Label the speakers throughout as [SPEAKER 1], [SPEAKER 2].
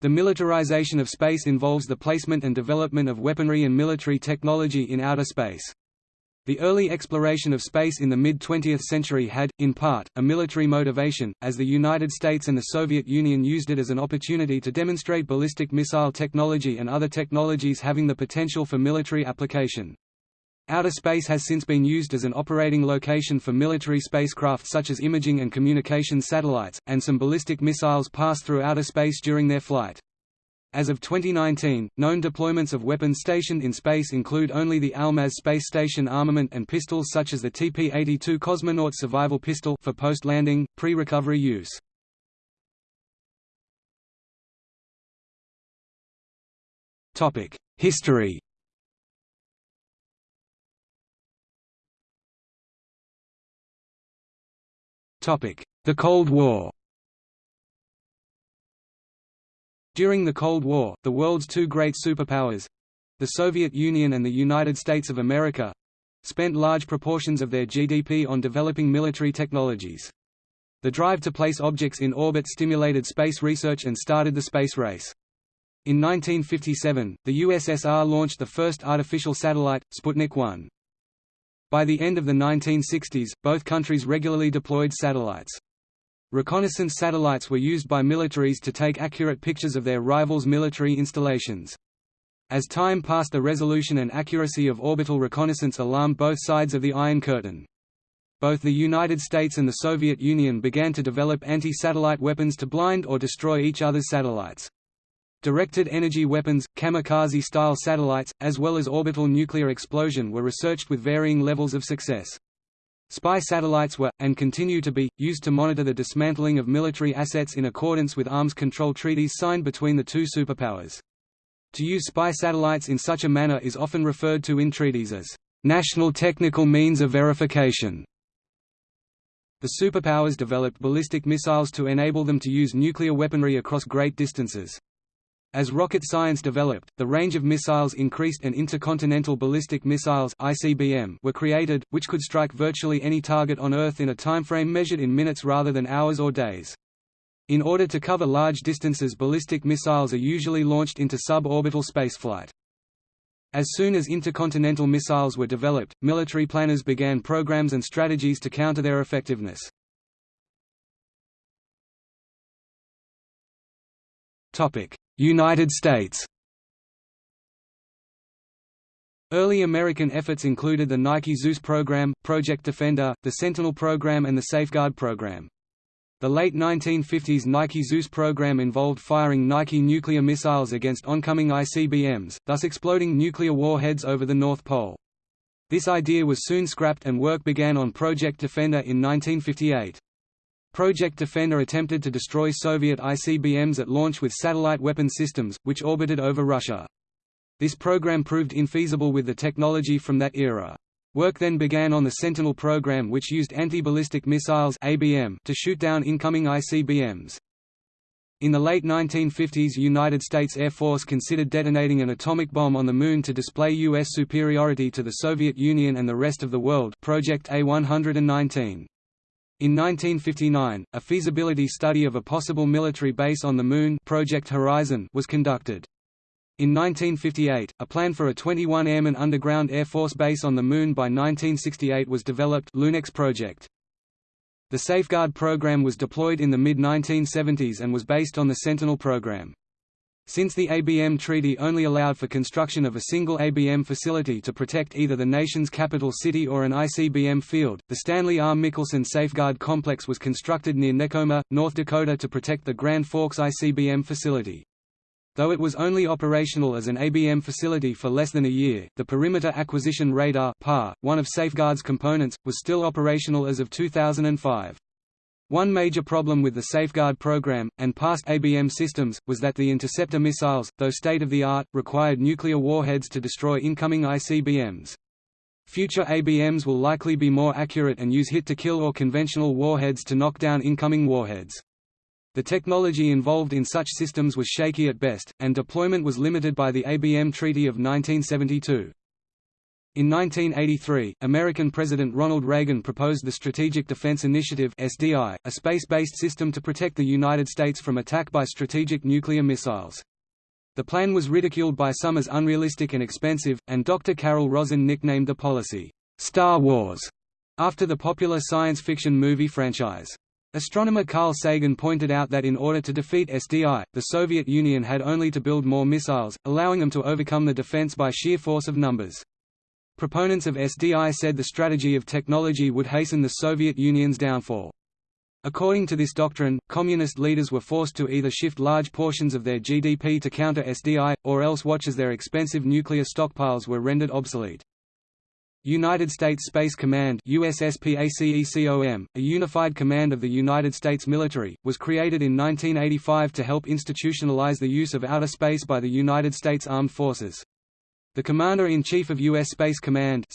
[SPEAKER 1] The militarization of space involves the placement and development of weaponry and military technology in outer space. The early exploration of space in the mid-20th century had, in part, a military motivation, as the United States and the Soviet Union used it as an opportunity to demonstrate ballistic missile technology and other technologies having the potential for military application. Outer space has since been used as an operating location for military spacecraft such as imaging and communications satellites, and some ballistic missiles pass through outer space during their flight. As of 2019, known deployments of weapons stationed in space include only the Almaz space station armament and pistols such as the TP-82 Cosmonaut Survival Pistol for post-landing, pre-recovery use. History The Cold War During the Cold War, the world's two great superpowers—the Soviet Union and the United States of America—spent large proportions of their GDP on developing military technologies. The drive to place objects in orbit stimulated space research and started the space race. In 1957, the USSR launched the first artificial satellite, Sputnik 1. By the end of the 1960s, both countries regularly deployed satellites. Reconnaissance satellites were used by militaries to take accurate pictures of their rivals' military installations. As time passed the resolution and accuracy of orbital reconnaissance alarmed both sides of the Iron Curtain. Both the United States and the Soviet Union began to develop anti-satellite weapons to blind or destroy each other's satellites. Directed energy weapons, kamikaze-style satellites, as well as orbital nuclear explosion were researched with varying levels of success. Spy satellites were, and continue to be, used to monitor the dismantling of military assets in accordance with arms control treaties signed between the two superpowers. To use spy satellites in such a manner is often referred to in treaties as national technical means of verification. The superpowers developed ballistic missiles to enable them to use nuclear weaponry across great distances. As rocket science developed, the range of missiles increased and intercontinental ballistic missiles (ICBM) were created, which could strike virtually any target on Earth in a timeframe measured in minutes rather than hours or days. In order to cover large distances ballistic missiles are usually launched into suborbital spaceflight. As soon as intercontinental missiles were developed, military planners began programs and strategies to counter their effectiveness. United States Early American efforts included the Nike Zeus program, Project Defender, the Sentinel program and the Safeguard program. The late 1950s Nike Zeus program involved firing Nike nuclear missiles against oncoming ICBMs, thus exploding nuclear warheads over the North Pole. This idea was soon scrapped and work began on Project Defender in 1958. Project Defender attempted to destroy Soviet ICBMs at launch with satellite weapon systems, which orbited over Russia. This program proved infeasible with the technology from that era. Work then began on the Sentinel program which used anti-ballistic missiles ABM to shoot down incoming ICBMs. In the late 1950s United States Air Force considered detonating an atomic bomb on the Moon to display U.S. superiority to the Soviet Union and the rest of the world Project A-119. In 1959, a feasibility study of a possible military base on the Moon Project Horizon was conducted. In 1958, a plan for a 21 airman underground Air Force base on the Moon by 1968 was developed Lunex project. The Safeguard program was deployed in the mid-1970s and was based on the Sentinel program. Since the ABM Treaty only allowed for construction of a single ABM facility to protect either the nation's capital city or an ICBM field, the Stanley R. Mickelsen Safeguard Complex was constructed near Nekoma, North Dakota to protect the Grand Forks ICBM facility. Though it was only operational as an ABM facility for less than a year, the Perimeter Acquisition Radar PAR, one of Safeguard's components, was still operational as of 2005. One major problem with the Safeguard program, and past ABM systems, was that the interceptor missiles, though state-of-the-art, required nuclear warheads to destroy incoming ICBMs. Future ABMs will likely be more accurate and use hit-to-kill or conventional warheads to knock down incoming warheads. The technology involved in such systems was shaky at best, and deployment was limited by the ABM Treaty of 1972. In 1983, American President Ronald Reagan proposed the Strategic Defense Initiative (SDI), a space-based system to protect the United States from attack by strategic nuclear missiles. The plan was ridiculed by some as unrealistic and expensive, and Dr. Carol Rosin nicknamed the policy, "'Star Wars' after the popular science fiction movie franchise. Astronomer Carl Sagan pointed out that in order to defeat SDI, the Soviet Union had only to build more missiles, allowing them to overcome the defense by sheer force of numbers. Proponents of SDI said the strategy of technology would hasten the Soviet Union's downfall. According to this doctrine, communist leaders were forced to either shift large portions of their GDP to counter SDI, or else watch as their expensive nuclear stockpiles were rendered obsolete. United States Space Command USSPACECOM, a unified command of the United States military, was created in 1985 to help institutionalize the use of outer space by the United States Armed Forces. The Commander-in-Chief of U.S. Space Command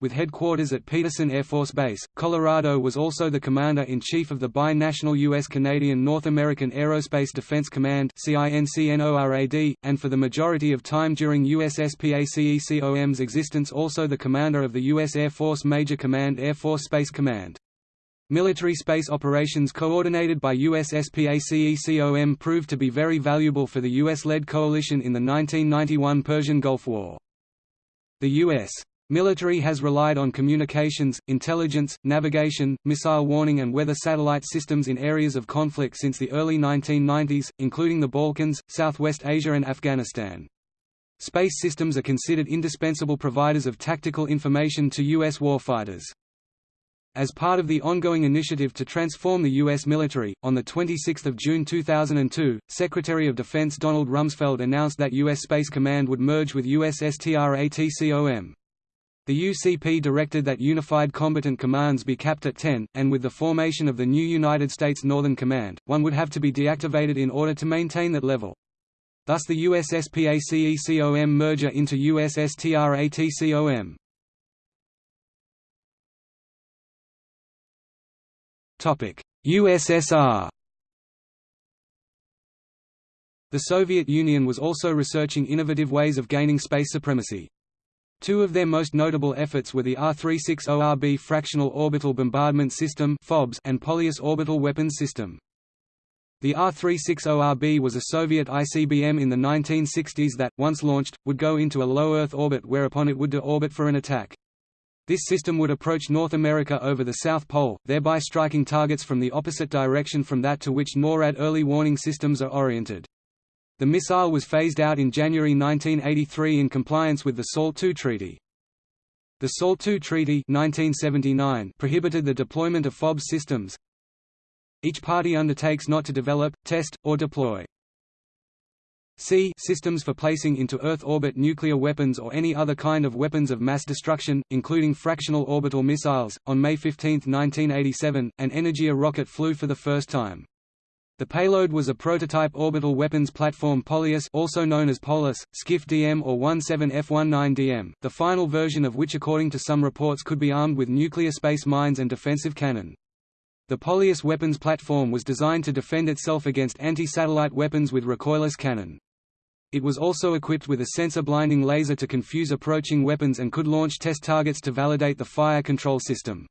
[SPEAKER 1] with headquarters at Peterson Air Force Base, Colorado was also the Commander-in-Chief of the bi-national U.S.-Canadian North American Aerospace Defense Command and for the majority of time during USSPACECOM's existence also the Commander of the U.S. Air Force Major Command Air Force Space Command. Military space operations coordinated by USSPACECOM proved to be very valuable for the US-led coalition in the 1991 Persian Gulf War. The U.S. military has relied on communications, intelligence, navigation, missile warning and weather satellite systems in areas of conflict since the early 1990s, including the Balkans, Southwest Asia and Afghanistan. Space systems are considered indispensable providers of tactical information to U.S. warfighters. As part of the ongoing initiative to transform the U.S. military, on 26 June 2002, Secretary of Defense Donald Rumsfeld announced that U.S. Space Command would merge with U.S. USSTRATCOM. The UCP directed that Unified Combatant Commands be capped at 10, and with the formation of the new United States Northern Command, one would have to be deactivated in order to maintain that level. Thus the USSPACECOM merger into USSTRATCOM. USSR The Soviet Union was also researching innovative ways of gaining space supremacy. Two of their most notable efforts were the R-360RB Fractional Orbital Bombardment System and Polyus Orbital Weapons System. The R-360RB was a Soviet ICBM in the 1960s that, once launched, would go into a low Earth orbit whereupon it would de-orbit for an attack. This system would approach North America over the South Pole, thereby striking targets from the opposite direction from that to which NORAD early warning systems are oriented. The missile was phased out in January 1983 in compliance with the SALT II Treaty. The SALT II Treaty 1979 prohibited the deployment of FOB systems. Each party undertakes not to develop, test, or deploy C systems for placing into Earth orbit nuclear weapons or any other kind of weapons of mass destruction, including fractional orbital missiles. On May 15, 1987, an Energia rocket flew for the first time. The payload was a prototype orbital weapons platform Polyus also known as Polus, Skif DM or 17F19DM, the final version of which according to some reports could be armed with nuclear space mines and defensive cannon. The Polyus weapons platform was designed to defend itself against anti-satellite weapons with recoilless cannon. It was also equipped with a sensor-blinding laser to confuse approaching weapons and could launch test targets to validate the fire control system.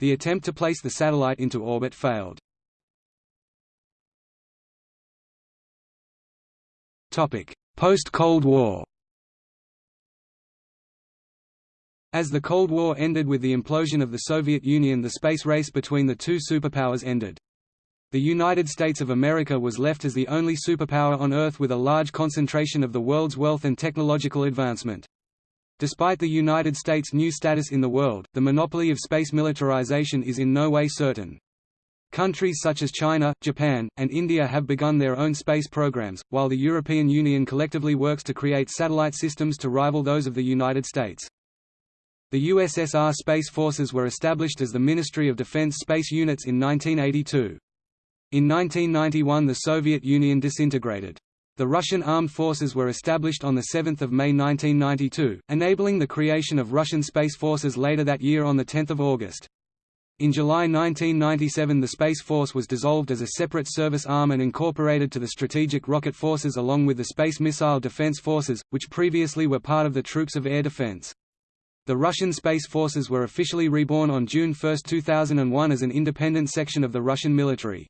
[SPEAKER 1] The attempt to place the satellite into orbit failed. Post-Cold War As the Cold War ended with the implosion of the Soviet Union the space race between the two superpowers ended. The United States of America was left as the only superpower on Earth with a large concentration of the world's wealth and technological advancement. Despite the United States' new status in the world, the monopoly of space militarization is in no way certain. Countries such as China, Japan, and India have begun their own space programs, while the European Union collectively works to create satellite systems to rival those of the United States. The USSR Space Forces were established as the Ministry of Defense Space Units in 1982. In 1991 the Soviet Union disintegrated. The Russian armed forces were established on 7 May 1992, enabling the creation of Russian Space Forces later that year on 10 August. In July 1997 the Space Force was dissolved as a separate service arm and incorporated to the Strategic Rocket Forces along with the Space Missile Defense Forces, which previously were part of the Troops of Air Defense. The Russian Space Forces were officially reborn on June 1, 2001 as an independent section of the Russian military.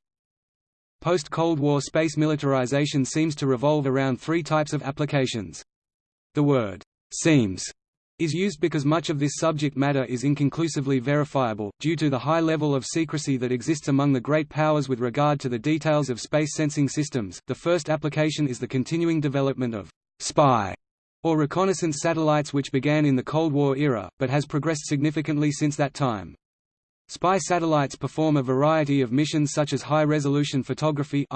[SPEAKER 1] Post-Cold War space militarization seems to revolve around three types of applications. The word, "'seems' is used because much of this subject matter is inconclusively verifiable, due to the high level of secrecy that exists among the great powers with regard to the details of space sensing systems. The first application is the continuing development of spy or reconnaissance satellites which began in the Cold War era, but has progressed significantly since that time. Spy satellites perform a variety of missions such as high-resolution photography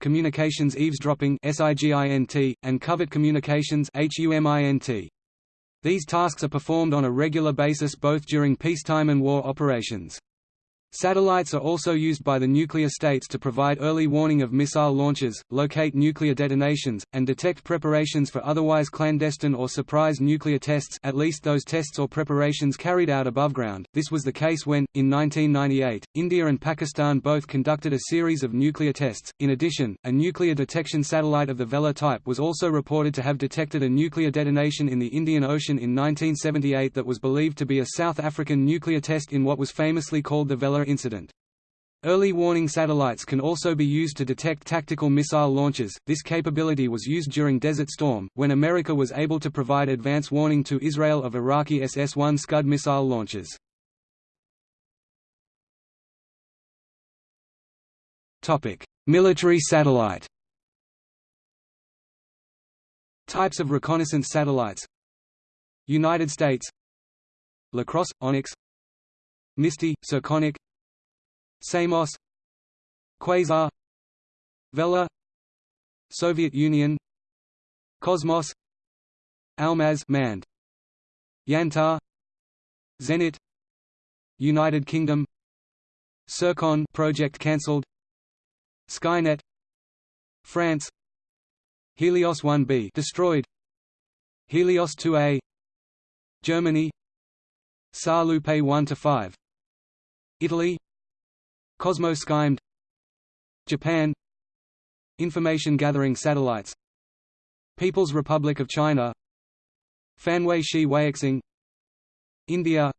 [SPEAKER 1] communications eavesdropping and covert communications. These tasks are performed on a regular basis both during peacetime and war operations. Satellites are also used by the nuclear states to provide early warning of missile launches, locate nuclear detonations, and detect preparations for otherwise clandestine or surprise nuclear tests at least those tests or preparations carried out above ground. This was the case when, in 1998, India and Pakistan both conducted a series of nuclear tests. In addition, a nuclear detection satellite of the Vela type was also reported to have detected a nuclear detonation in the Indian Ocean in 1978 that was believed to be a South African nuclear test in what was famously called the Vela incident. Early warning satellites can also be used to detect tactical missile launches. This capability was used during Desert Storm, when America was able to provide advance warning to Israel of Iraqi SS-1 Scud missile launches. Topic: Military satellite. Types of reconnaissance satellites. United States. Lacrosse, Onyx. Misty, Circonic Samos Quasar Vela Soviet Union Cosmos Almaz manned Yantar Zenit United Kingdom Zircon project cancelled Skynet France Helios 1B destroyed Helios 2A Germany SAR-Lupe 1 to 5 Italy Cosmo-SkyMed Japan. Information gathering satellites. People's Republic of China. Fanhui Shi Weixing India.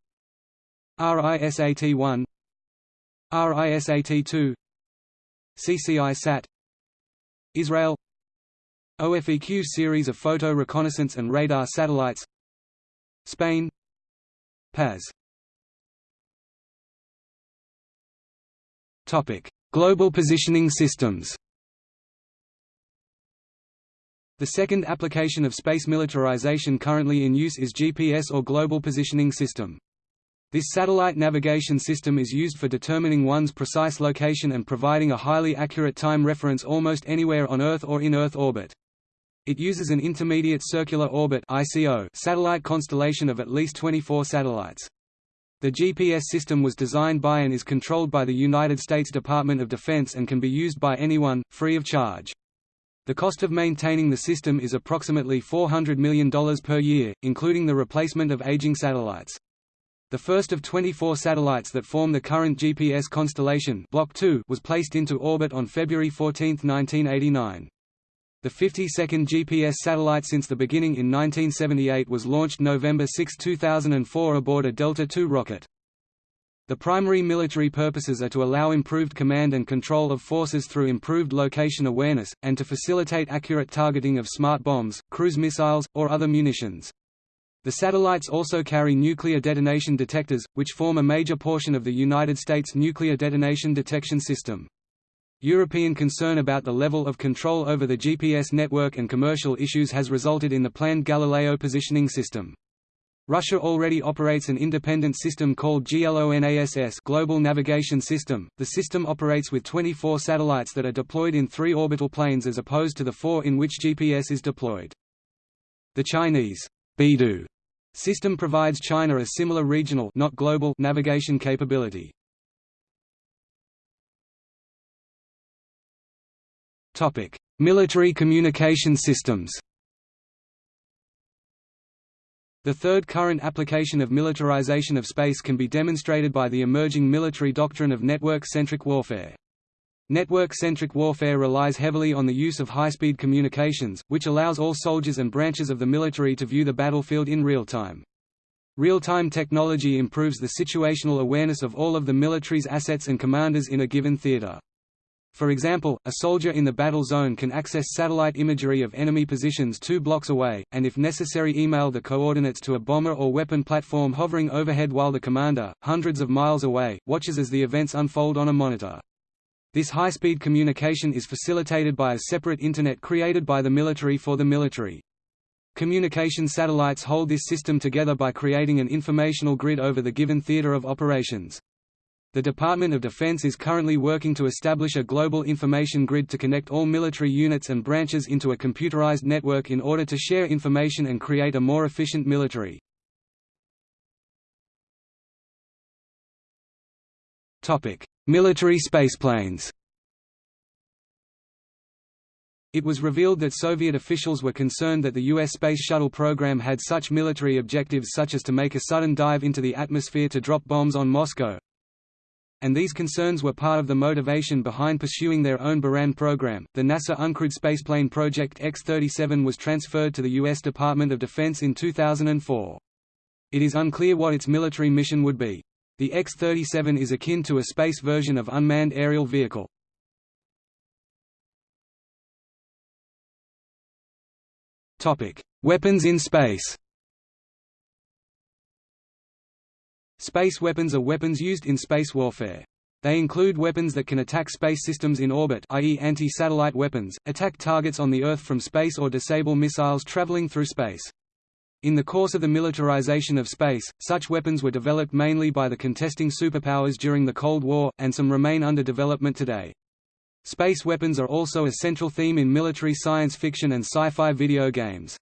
[SPEAKER 1] RISAT-1 RISAT-2 CCI-SAT Israel. OFEQ series of photo reconnaissance and radar satellites. Spain. PAZ Global positioning systems. The second application of space militarization currently in use is GPS or Global Positioning System. This satellite navigation system is used for determining one's precise location and providing a highly accurate time reference almost anywhere on Earth or in Earth orbit. It uses an intermediate circular orbit satellite constellation of at least 24 satellites. The GPS system was designed by and is controlled by the United States Department of Defense and can be used by anyone, free of charge. The cost of maintaining the system is approximately $400 million per year, including the replacement of aging satellites. The first of 24 satellites that form the current GPS constellation Block 2 was placed into orbit on February 14, 1989. The 52nd GPS satellite since the beginning in 1978 was launched November 6, 2004 aboard a Delta II rocket. The primary military purposes are to allow improved command and control of forces through improved location awareness, and to facilitate accurate targeting of smart bombs, cruise missiles, or other munitions. The satellites also carry nuclear detonation detectors, which form a major portion of the United States nuclear detonation detection system. European concern about the level of control over the GPS network and commercial issues has resulted in the planned Galileo positioning system. Russia already operates an independent system called GLONASS Global Navigation System. The system operates with 24 satellites that are deployed in three orbital planes as opposed to the four in which GPS is deployed. The Chinese Beidou system provides China a similar regional not global navigation capability. Topic: Military communication systems. The third current application of militarization of space can be demonstrated by the emerging military doctrine of network-centric warfare. Network-centric warfare relies heavily on the use of high-speed communications, which allows all soldiers and branches of the military to view the battlefield in real time. Real-time technology improves the situational awareness of all of the military's assets and commanders in a given theater. For example, a soldier in the battle zone can access satellite imagery of enemy positions two blocks away, and if necessary email the coordinates to a bomber or weapon platform hovering overhead while the commander, hundreds of miles away, watches as the events unfold on a monitor. This high-speed communication is facilitated by a separate Internet created by the military for the military. Communication satellites hold this system together by creating an informational grid over the given theater of operations. The Department of Defense is currently working to establish a global information grid to connect all military units and branches into a computerized network in order to share information and create a more efficient military. military spaceplanes it was revealed that Soviet officials were concerned that the U.S. Space Shuttle program had such military objectives such as to make a sudden dive into the atmosphere to drop bombs on Moscow, and these concerns were part of the motivation behind pursuing their own Buran program. The NASA uncrewed spaceplane Project X-37 was transferred to the U.S. Department of Defense in 2004. It is unclear what its military mission would be. The X-37 is akin to a space version of unmanned aerial vehicle. Weapons in space Space weapons are weapons used in space warfare. They include weapons that can attack space systems in orbit i.e. anti-satellite weapons, attack targets on the Earth from space or disable missiles traveling through space. In the course of the militarization of space, such weapons were developed mainly by the contesting superpowers during the Cold War, and some remain under development today. Space weapons are also a central theme in military science fiction and sci-fi video games.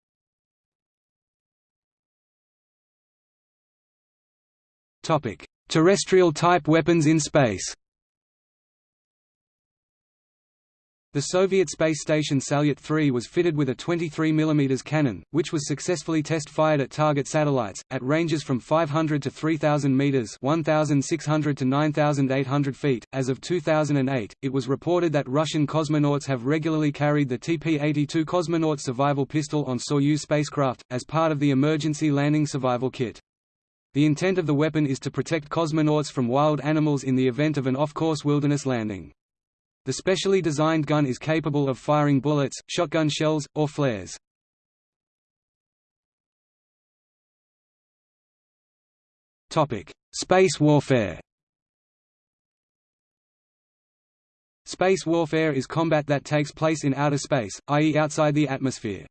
[SPEAKER 1] Terrestrial type weapons in space. The Soviet space station Salyut 3 was fitted with a 23 mm cannon, which was successfully test-fired at target satellites, at ranges from 500 to 3,000 meters 1,600 to 9,800 feet. As of 2008, it was reported that Russian cosmonauts have regularly carried the TP-82 cosmonaut survival pistol on Soyuz spacecraft, as part of the emergency landing survival kit. The intent of the weapon is to protect cosmonauts from wild animals in the event of an off-course wilderness landing. The specially designed gun is capable of firing bullets, shotgun shells, or flares. Space warfare Space warfare is combat that takes place in outer space, i.e. outside the atmosphere.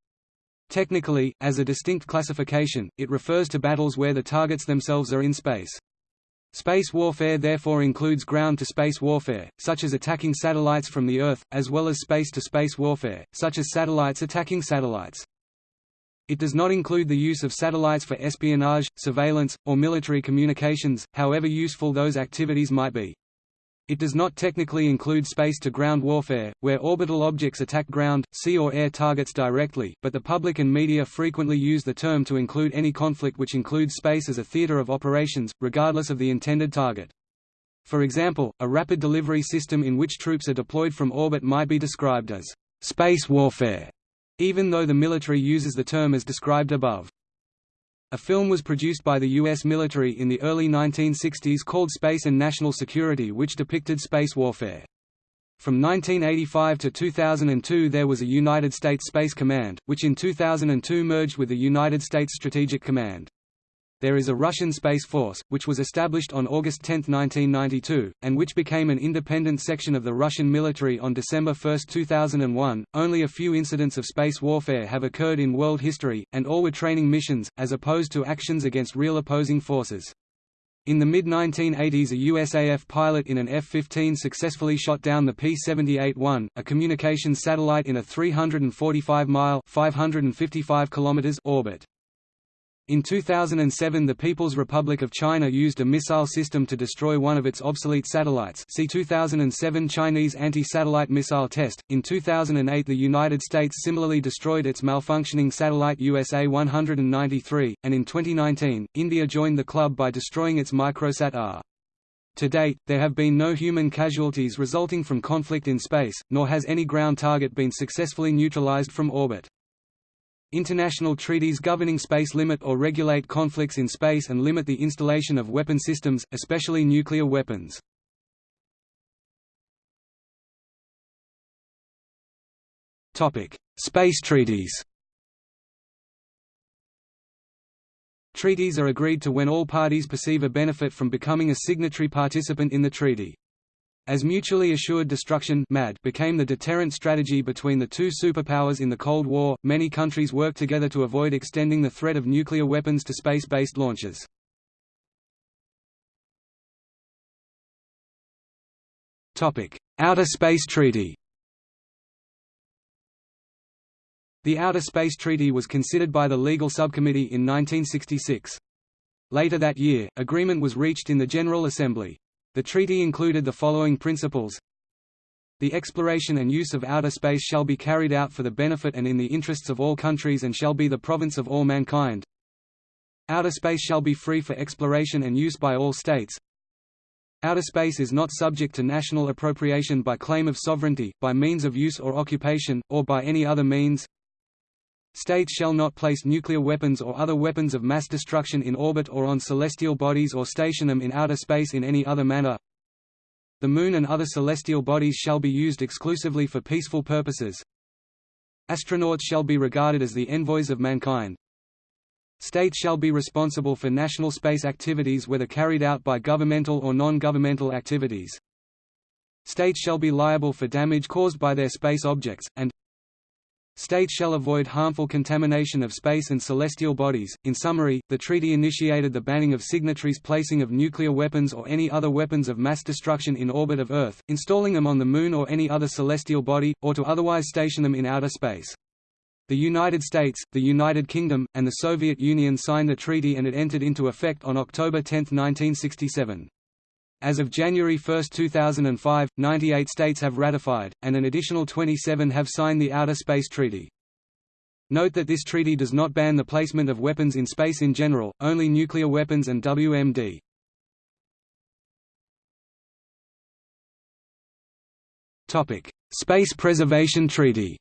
[SPEAKER 1] Technically, as a distinct classification, it refers to battles where the targets themselves are in space. Space warfare therefore includes ground-to-space warfare, such as attacking satellites from the Earth, as well as space-to-space -space warfare, such as satellites attacking satellites. It does not include the use of satellites for espionage, surveillance, or military communications, however useful those activities might be. It does not technically include space-to-ground warfare, where orbital objects attack ground, sea or air targets directly, but the public and media frequently use the term to include any conflict which includes space as a theater of operations, regardless of the intended target. For example, a rapid delivery system in which troops are deployed from orbit might be described as space warfare, even though the military uses the term as described above. A film was produced by the U.S. military in the early 1960s called Space and National Security which depicted space warfare. From 1985 to 2002 there was a United States Space Command, which in 2002 merged with the United States Strategic Command. There is a Russian Space Force, which was established on August 10, 1992, and which became an independent section of the Russian military on December 1, 2001. Only a few incidents of space warfare have occurred in world history, and all were training missions, as opposed to actions against real opposing forces. In the mid-1980s a USAF pilot in an F-15 successfully shot down the P-78-1, a communications satellite in a 345-mile orbit. In 2007 the People's Republic of China used a missile system to destroy one of its obsolete satellites see 2007 Chinese anti-satellite missile test. In 2008 the United States similarly destroyed its malfunctioning satellite USA-193, and in 2019, India joined the club by destroying its microsat-R. To date, there have been no human casualties resulting from conflict in space, nor has any ground target been successfully neutralized from orbit. International treaties governing space limit or regulate conflicts in space and limit the installation of weapon systems, especially nuclear weapons. Space treaties Treaties are agreed to when all parties perceive a benefit from becoming a signatory participant in the treaty. As mutually assured destruction MAD became the deterrent strategy between the two superpowers in the Cold War, many countries worked together to avoid extending the threat of nuclear weapons to space-based launches. Outer Space Treaty The Outer Space Treaty was considered by the Legal Subcommittee in 1966. Later that year, agreement was reached in the General Assembly. The treaty included the following principles The exploration and use of outer space shall be carried out for the benefit and in the interests of all countries and shall be the province of all mankind. Outer space shall be free for exploration and use by all states. Outer space is not subject to national appropriation by claim of sovereignty, by means of use or occupation, or by any other means. States shall not place nuclear weapons or other weapons of mass destruction in orbit or on celestial bodies or station them in outer space in any other manner. The Moon and other celestial bodies shall be used exclusively for peaceful purposes. Astronauts shall be regarded as the envoys of mankind. States shall be responsible for national space activities whether carried out by governmental or non-governmental activities. States shall be liable for damage caused by their space objects, and States shall avoid harmful contamination of space and celestial bodies. In summary, the treaty initiated the banning of signatories' placing of nuclear weapons or any other weapons of mass destruction in orbit of Earth, installing them on the Moon or any other celestial body, or to otherwise station them in outer space. The United States, the United Kingdom, and the Soviet Union signed the treaty and it entered into effect on October 10, 1967. As of January 1, 2005, 98 states have ratified, and an additional 27 have signed the Outer Space Treaty. Note that this treaty does not ban the placement of weapons in space in general, only nuclear weapons and WMD. Space Preservation Treaty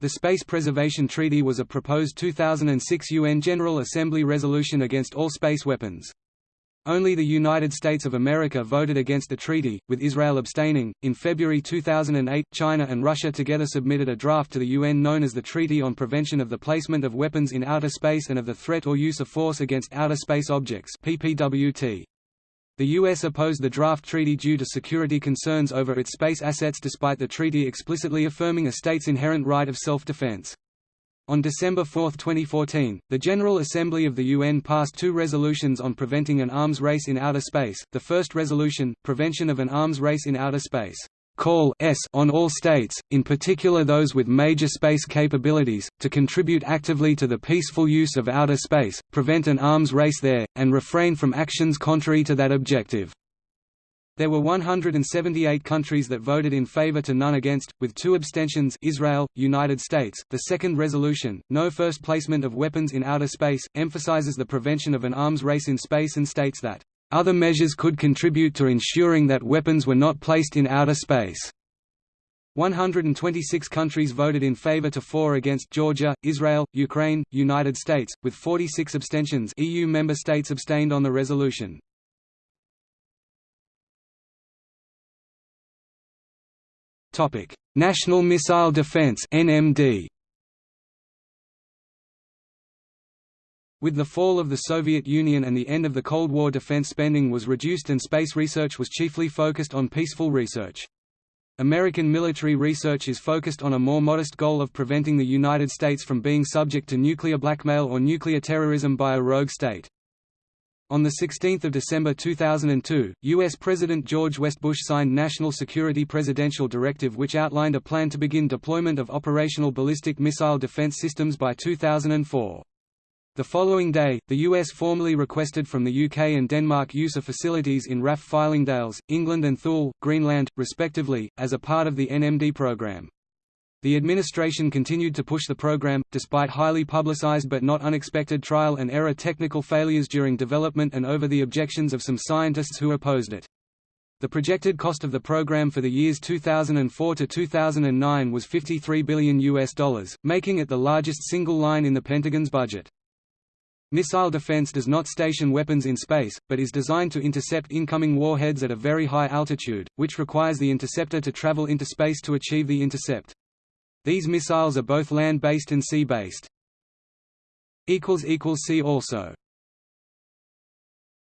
[SPEAKER 1] The Space Preservation Treaty was a proposed 2006 UN General Assembly resolution against all space weapons. Only the United States of America voted against the treaty, with Israel abstaining. In February 2008, China and Russia together submitted a draft to the UN known as the Treaty on Prevention of the Placement of Weapons in Outer Space and of the Threat or Use of Force Against Outer Space Objects (PPWT). The U.S. opposed the draft treaty due to security concerns over its space assets despite the treaty explicitly affirming a state's inherent right of self-defense. On December 4, 2014, the General Assembly of the UN passed two resolutions on preventing an arms race in outer space. The first resolution, Prevention of an Arms Race in Outer Space, call s on all states, in particular those with major space capabilities, to contribute actively to the peaceful use of outer space, prevent an arms race there, and refrain from actions contrary to that objective. There were 178 countries that voted in favor to none against, with two abstentions Israel, United States. The second resolution, No First Placement of Weapons in Outer Space, emphasizes the prevention of an arms race in space and states that other measures could contribute to ensuring that weapons were not placed in outer space. 126 countries voted in favor to 4 against Georgia, Israel, Ukraine, United States, with 46 abstentions EU member states abstained on the resolution. National Missile Defense NMD With the fall of the Soviet Union and the end of the Cold War defense spending was reduced and space research was chiefly focused on peaceful research. American military research is focused on a more modest goal of preventing the United States from being subject to nuclear blackmail or nuclear terrorism by a rogue state. On 16 December 2002, U.S. President George West Bush signed National Security Presidential Directive which outlined a plan to begin deployment of operational ballistic missile defense systems by 2004. The following day, the US formally requested from the UK and Denmark use of facilities in RAF Fylingdales, England and Thule, Greenland, respectively, as a part of the NMD programme. The administration continued to push the program, despite highly publicized but not unexpected trial and error technical failures during development and over the objections of some scientists who opposed it. The projected cost of the program for the years 2004 to 2009 was 53 billion US dollars, making it the largest single line in the Pentagon's budget. Missile defense does not station weapons in space, but is designed to intercept incoming warheads at a very high altitude, which requires the interceptor to travel into space to achieve the intercept. These missiles are both land-based and sea-based. See also